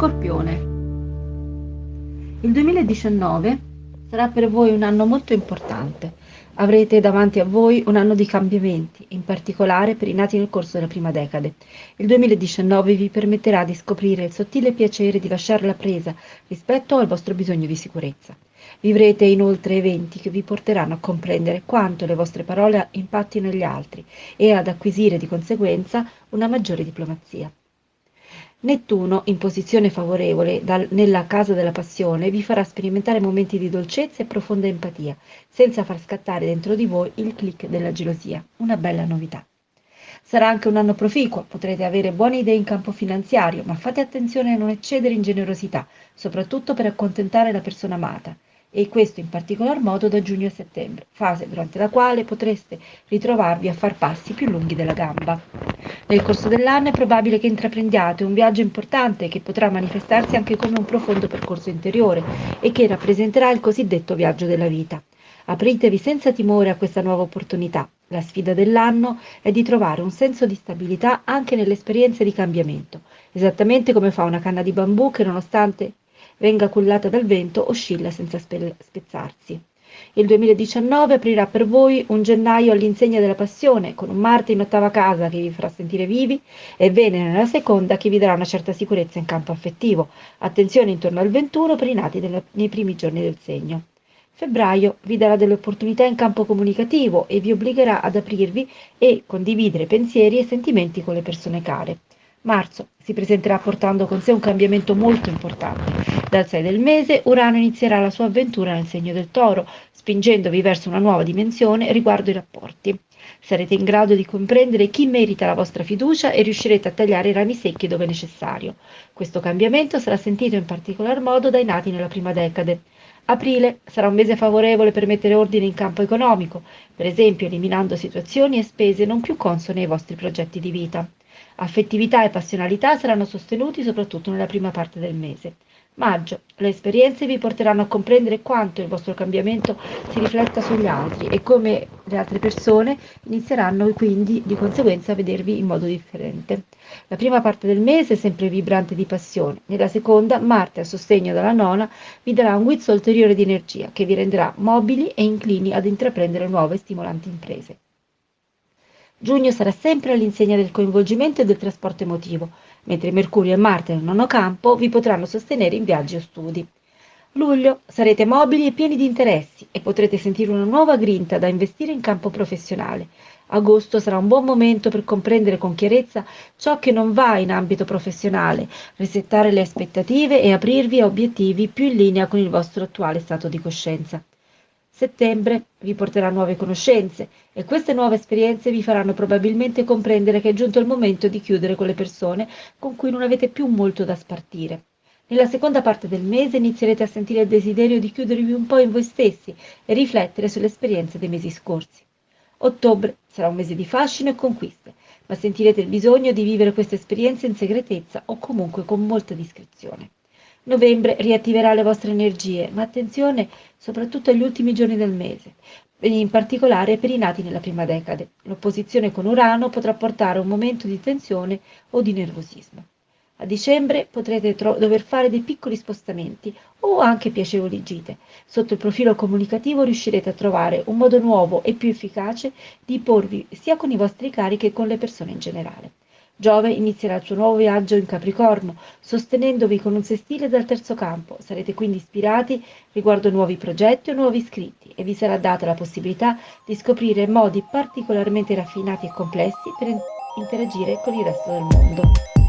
Scorpione. Il 2019 sarà per voi un anno molto importante. Avrete davanti a voi un anno di cambiamenti, in particolare per i nati nel corso della prima decade. Il 2019 vi permetterà di scoprire il sottile piacere di lasciare la presa rispetto al vostro bisogno di sicurezza. Vivrete inoltre eventi che vi porteranno a comprendere quanto le vostre parole impattino gli altri e ad acquisire di conseguenza una maggiore diplomazia. Nettuno, in posizione favorevole dal, nella casa della passione, vi farà sperimentare momenti di dolcezza e profonda empatia, senza far scattare dentro di voi il click della gelosia. Una bella novità. Sarà anche un anno proficuo, potrete avere buone idee in campo finanziario, ma fate attenzione a non eccedere in generosità, soprattutto per accontentare la persona amata e questo in particolar modo da giugno a settembre, fase durante la quale potreste ritrovarvi a far passi più lunghi della gamba. Nel corso dell'anno è probabile che intraprendiate un viaggio importante che potrà manifestarsi anche come un profondo percorso interiore e che rappresenterà il cosiddetto viaggio della vita. Apritevi senza timore a questa nuova opportunità. La sfida dell'anno è di trovare un senso di stabilità anche nelle esperienze di cambiamento, esattamente come fa una canna di bambù che nonostante venga cullata dal vento, oscilla senza spezzarsi. Il 2019 aprirà per voi un gennaio all'insegna della passione, con un Marte in ottava casa che vi farà sentire vivi e Venere nella seconda che vi darà una certa sicurezza in campo affettivo. Attenzione intorno al 21 per i nati nei primi giorni del segno. Febbraio vi darà delle opportunità in campo comunicativo e vi obbligherà ad aprirvi e condividere pensieri e sentimenti con le persone care. Marzo si presenterà portando con sé un cambiamento molto importante. Dal 6 del mese Urano inizierà la sua avventura nel segno del toro, spingendovi verso una nuova dimensione riguardo i rapporti. Sarete in grado di comprendere chi merita la vostra fiducia e riuscirete a tagliare i rami secchi dove necessario. Questo cambiamento sarà sentito in particolar modo dai nati nella prima decade. Aprile sarà un mese favorevole per mettere ordine in campo economico, per esempio eliminando situazioni e spese non più consone ai vostri progetti di vita. Affettività e passionalità saranno sostenuti soprattutto nella prima parte del mese. Maggio. Le esperienze vi porteranno a comprendere quanto il vostro cambiamento si rifletta sugli altri e come le altre persone inizieranno quindi di conseguenza a vedervi in modo differente. La prima parte del mese è sempre vibrante di passione, nella seconda Marte a sostegno della nona vi darà un guizzo ulteriore di energia che vi renderà mobili e inclini ad intraprendere nuove stimolanti imprese. Giugno sarà sempre all'insegna del coinvolgimento e del trasporto emotivo, mentre Mercurio e Marte nel nono campo vi potranno sostenere in viaggi o studi. Luglio sarete mobili e pieni di interessi e potrete sentire una nuova grinta da investire in campo professionale. Agosto sarà un buon momento per comprendere con chiarezza ciò che non va in ambito professionale, risettare le aspettative e aprirvi a obiettivi più in linea con il vostro attuale stato di coscienza. Settembre vi porterà nuove conoscenze e queste nuove esperienze vi faranno probabilmente comprendere che è giunto il momento di chiudere con le persone con cui non avete più molto da spartire. Nella seconda parte del mese inizierete a sentire il desiderio di chiudervi un po' in voi stessi e riflettere sulle esperienze dei mesi scorsi. Ottobre sarà un mese di fascino e conquiste, ma sentirete il bisogno di vivere queste esperienze in segretezza o comunque con molta discrezione. Novembre riattiverà le vostre energie, ma attenzione soprattutto agli ultimi giorni del mese, in particolare per i nati nella prima decade. L'opposizione con Urano potrà portare a un momento di tensione o di nervosismo. A dicembre potrete dover fare dei piccoli spostamenti o anche piacevoli gite. Sotto il profilo comunicativo riuscirete a trovare un modo nuovo e più efficace di porvi sia con i vostri cari che con le persone in generale. Giove inizierà il suo nuovo viaggio in Capricorno, sostenendovi con un sestile dal terzo campo. Sarete quindi ispirati riguardo nuovi progetti o nuovi iscritti e vi sarà data la possibilità di scoprire modi particolarmente raffinati e complessi per interagire con il resto del mondo.